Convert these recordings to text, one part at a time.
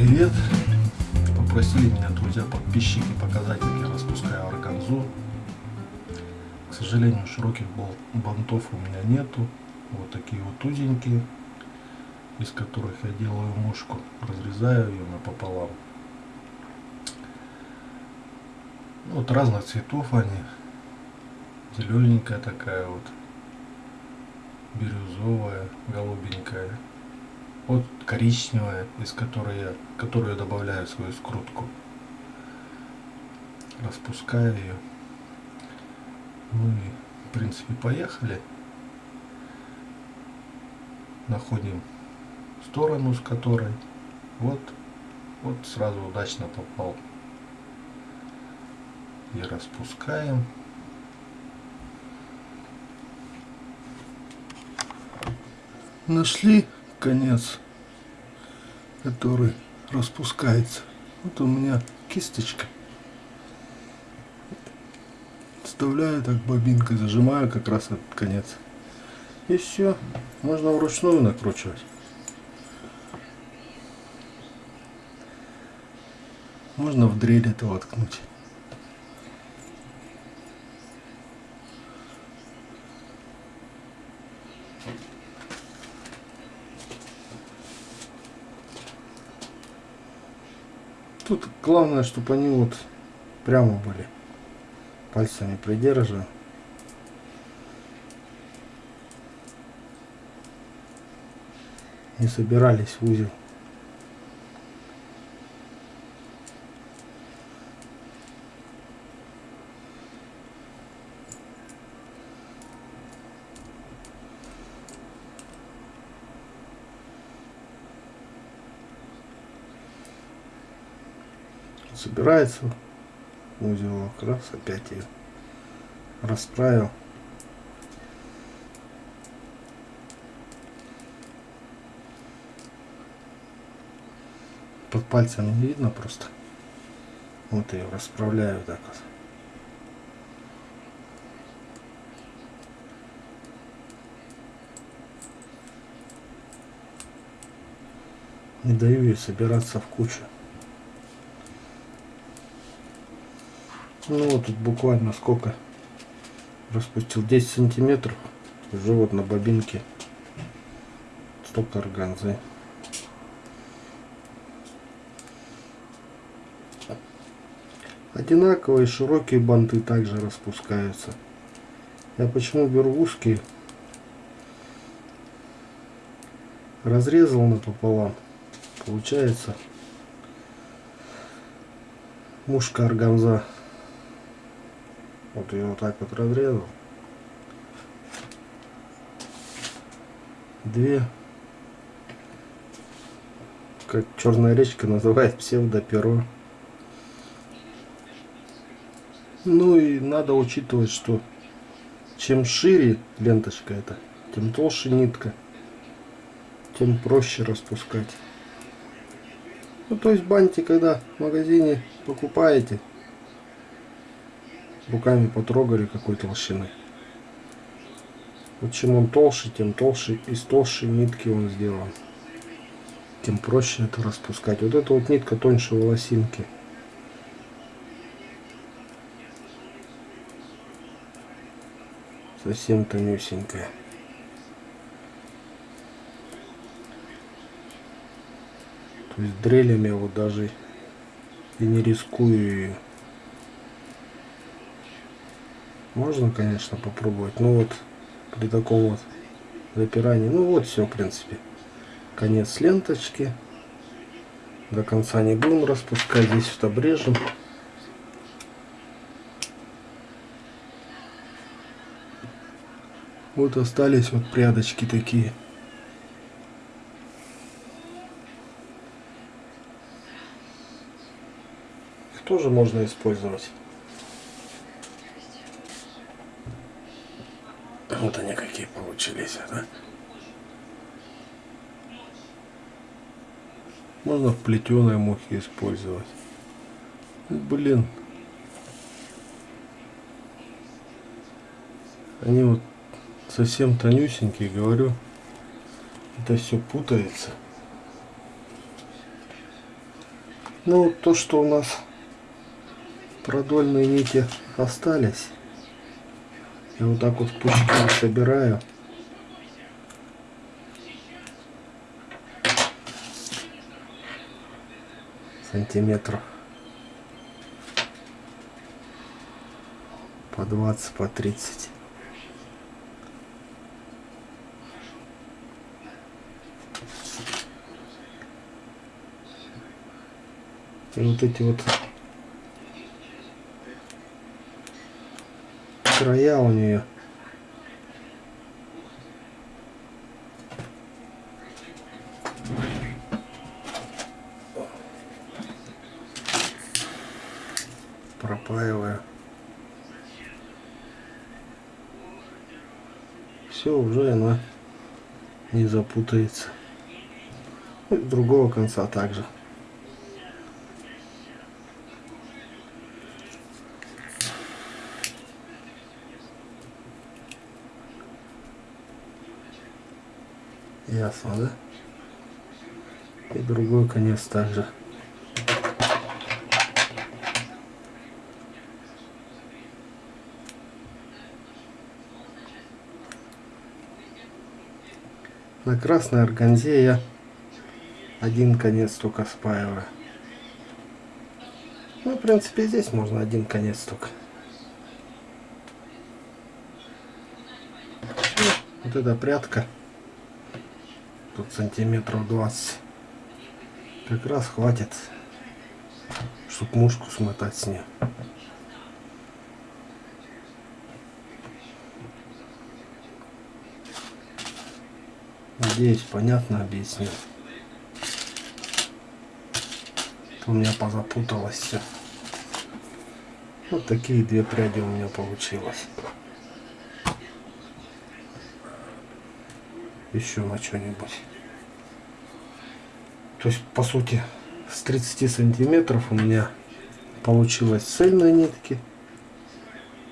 привет! Попросили меня друзья подписчики показать, как я распускаю органзу. К сожалению, широких бантов у меня нету. Вот такие вот узенькие, из которых я делаю мушку. Разрезаю ее напополам. Вот разных цветов они. Зелененькая такая вот, бирюзовая, голубенькая вот коричневая, из которой я, которую я добавляю в свою скрутку. Распускаю ее. Ну и, в принципе, поехали. Находим сторону, с которой вот, вот сразу удачно попал. И распускаем. Нашли конец, который распускается. Вот у меня кисточка. Вставляю так бобинкой, зажимаю как раз этот конец. И все. Можно вручную накручивать. Можно в дрель это воткнуть. Тут главное, чтобы они вот прямо были. Пальцами придерживаю. Не собирались в узел. Собирается. Узелок раз опять ее расправил. Под пальцем не видно просто. Вот ее расправляю так вот. Не даю ей собираться в кучу Ну вот тут буквально сколько? Распустил. 10 сантиметров. Уже вот на бобинке. Столько органзы. Одинаковые широкие банты также распускаются. Я почему беру узкие? Разрезал напополам. Получается мушка органза вот ее вот так вот разрезал. Две. Как черная речка называет псевдоперо. Ну и надо учитывать, что чем шире ленточка эта, тем толще нитка, тем проще распускать. Ну то есть банти, когда в магазине покупаете, руками потрогали какой толщины. Вот чем он толще, тем толще, из толщей нитки он сделан. Тем проще это распускать. Вот эта вот нитка тоньше волосинки. Совсем тонюсенькая. То есть дрелями вот даже и не рискую ее. Можно, конечно, попробовать. Но вот при таком вот запирании. Ну вот все, в принципе. Конец ленточки. До конца не будем распускать. Здесь вот обрежем. Вот остались вот прядочки такие. Их тоже можно использовать. Вот они получились, да? Можно в плетеной мухе использовать. Блин. Они вот совсем тонюсенькие, говорю. Это все путается. Ну, то, что у нас продольные нити остались, я вот так вот пучки собираю. Сантиметров по 20, по 30. И вот эти вот края у нее пропаиваю. Все, уже она не запутается. И другого конца также. Ясно, да? И другой конец также. На красной органзе я один конец только спаиваю. Ну, в принципе, здесь можно один конец только. Вот эта прядка тут сантиметров 20 как раз хватит чтобы мушку смотать с нее надеюсь понятно объяснил у меня позапуталось все вот такие две пряди у меня получилось еще на что-нибудь. То есть, по сути, с 30 сантиметров у меня получилось цельные нитки.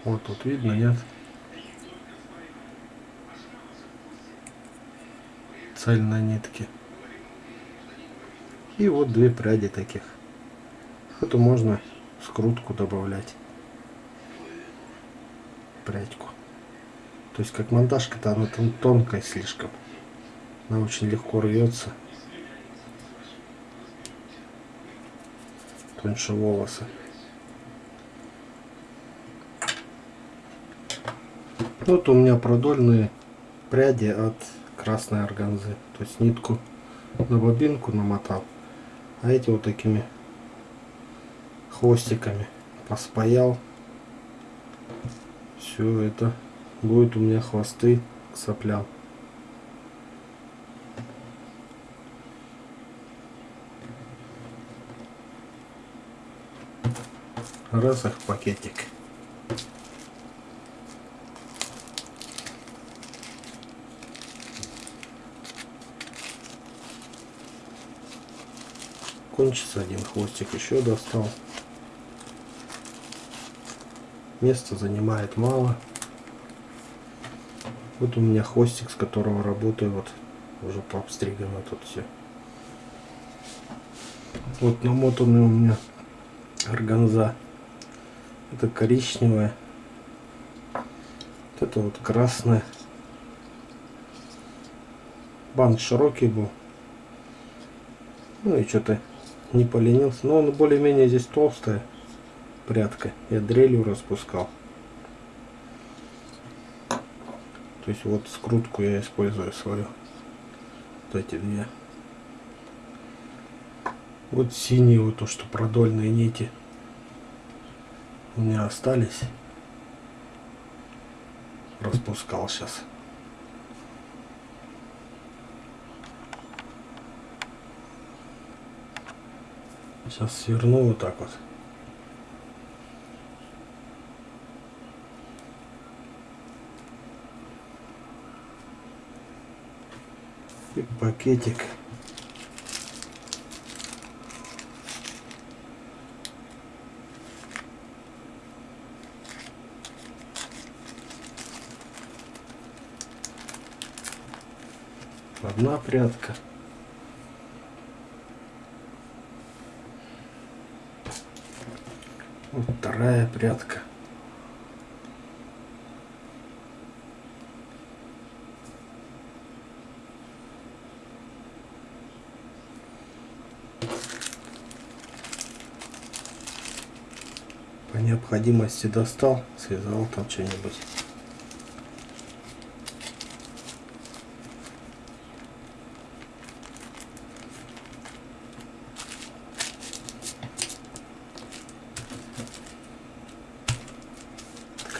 Вот тут видно, нет? Цельные нитки. И вот две пряди таких. Это можно скрутку добавлять. Прядьку. То есть как монтажка-то она там тонкая слишком. Она очень легко рвется. Тоньше волосы. Вот у меня продольные пряди от красной органзы. То есть нитку на бобинку намотал. А эти вот такими хвостиками поспаял. Все это будет у меня хвосты к соплям. раз их пакетик. Кончится один хвостик, еще достал. Места занимает мало. Вот у меня хвостик, с которого работаю, вот уже пообстригано тут все. Вот намотанный у меня органза. Это коричневая. Вот это вот красная. Бант широкий был. Ну и что-то не поленился. Но он более-менее здесь толстая прядка. Я дрелью распускал. То есть вот скрутку я использую свою. Вот эти две. Вот синие вот то, что продольные нити у меня остались. Распускал сейчас. Сейчас сверну вот так вот. И пакетик. одна прядка. Вот вторая прядка. По необходимости достал, связал там что-нибудь.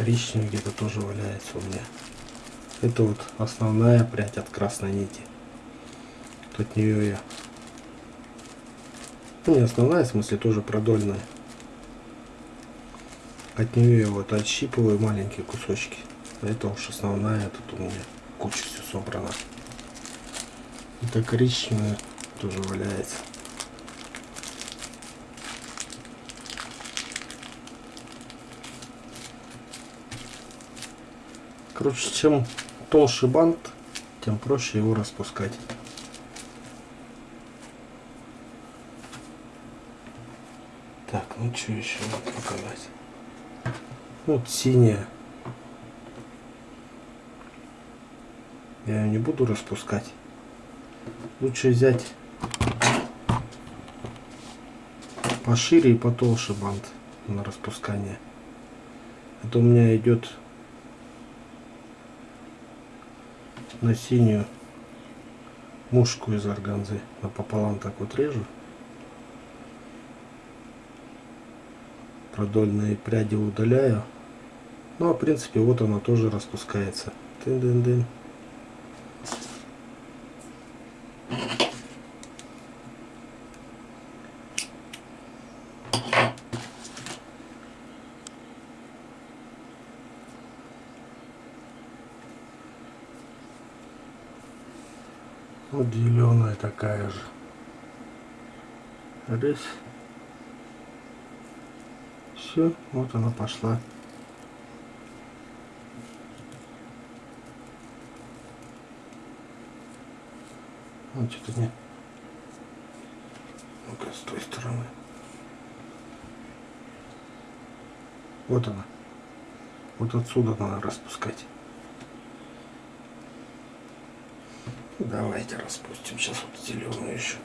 Коричневый где-то тоже валяется у меня. Это вот основная прядь от красной нити. От нее я... Ну, не основная, в смысле, тоже продольная. От нее я вот отщипываю маленькие кусочки. Это уж основная, тут у меня куча все собрана. Это коричневая тоже валяется. Короче, чем толще бант, тем проще его распускать. Так, ну что еще показать? Вот синяя. Я ее не буду распускать. Лучше взять пошире и потолще бант на распускание. Это у меня идет на синюю мушку из органзы напополам так вот режу. Продольные пряди удаляю. Ну а в принципе вот она тоже распускается. Тын-дын-дын. Вот зеленая такая же. Раз. Все, вот она пошла. Вот что-то не. Ну-ка, с той стороны. Вот она. Вот отсюда надо распускать. Давайте распустим сейчас вот зеленую еще.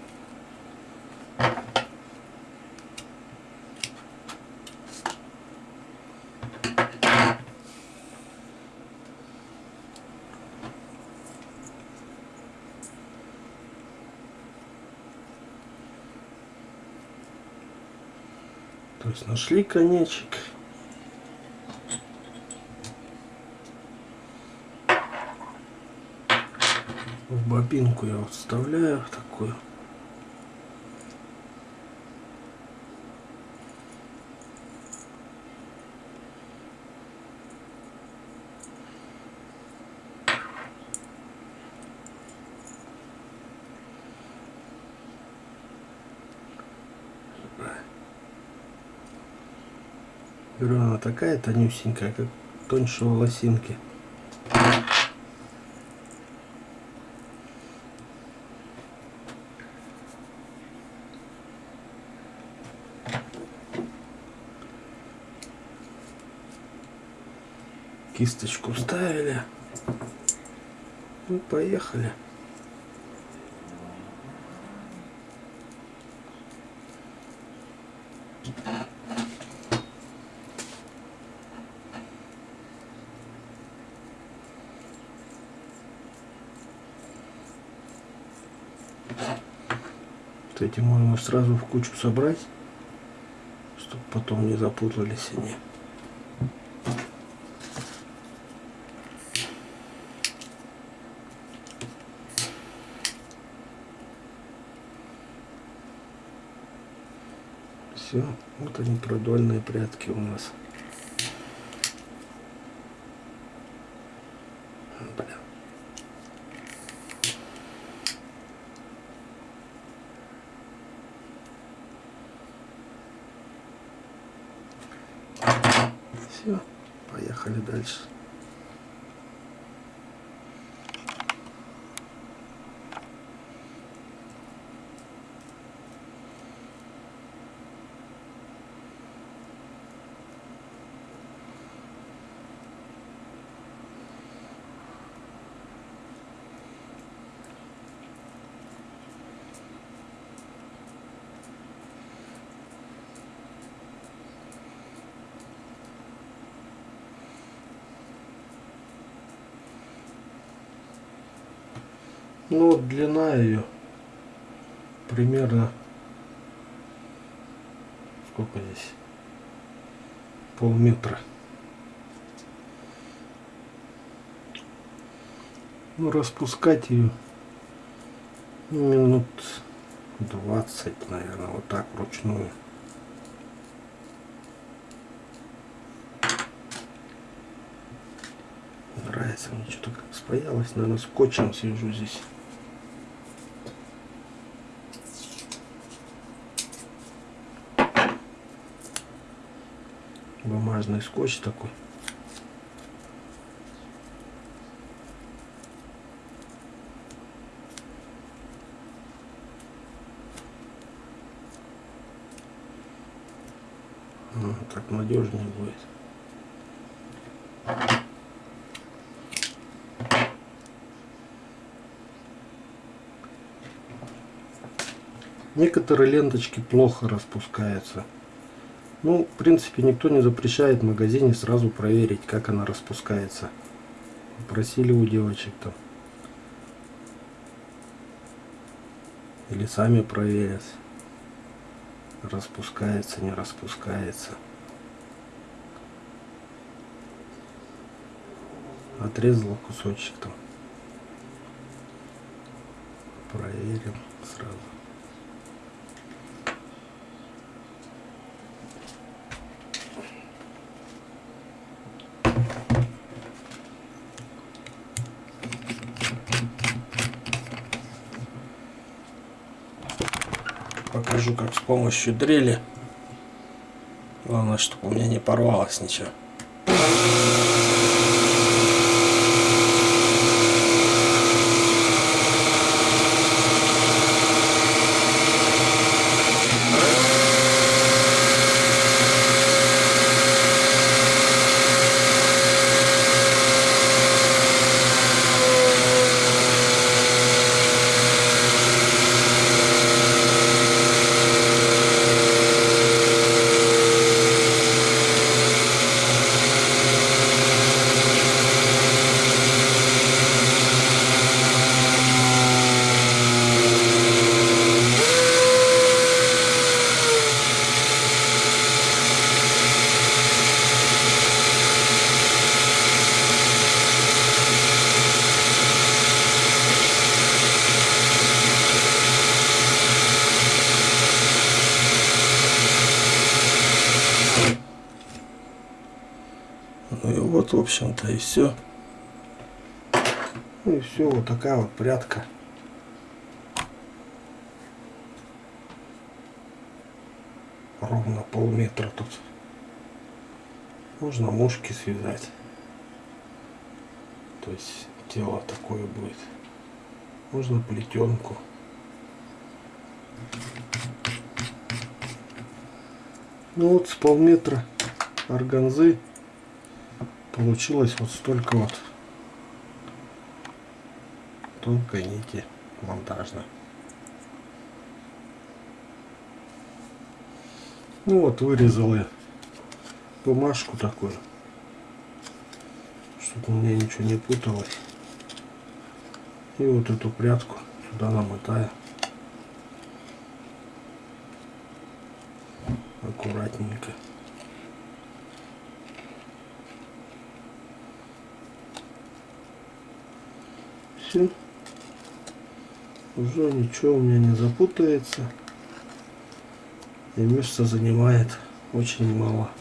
То есть нашли конечек. Бобинку я вот вставляю такую. Говорю, она такая тонюсенькая, как тоньше волосинки. Кисточку вставили. Ну, поехали. Вот эти можно сразу в кучу собрать, чтобы потом не запутались они. Все, вот они продольные прятки у нас. Бля. Все, поехали дальше. Ну длина ее примерно сколько здесь? Полметра. Ну распускать ее минут 20 наверное вот так вручную. Нравится мне что-то как спаялось наверное скотчем сижу здесь бумажный скотч такой Ну, так надежнее будет. Некоторые ленточки плохо распускаются. Ну, в принципе, никто не запрещает в магазине сразу проверить, как она распускается. Просили у девочек там. Или сами проверят распускается, не распускается. Отрезал кусочек там. Проверил сразу. Покажу, как с помощью дрели. Главное, чтобы у меня не порвалось ничего. Ну и вот, в общем-то, и все. Ну и все, вот такая вот прядка. Ровно полметра тут. Можно мушки связать. То есть тело такое будет. Можно плетенку. Ну вот с полметра органзы получилось вот столько вот тонкой нити монтажной. Ну вот вырезал я бумажку такую, чтобы у меня ничего не путалось. И вот эту прядку сюда намотаю. Аккуратненько. Все. Уже ничего у меня не запутается. И место занимает очень мало.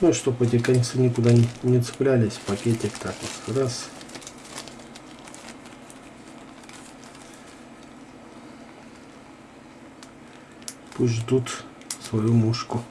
Ну, чтобы эти концы никуда не, не цеплялись, пакетик так вот раз. Пусть ждут свою мушку.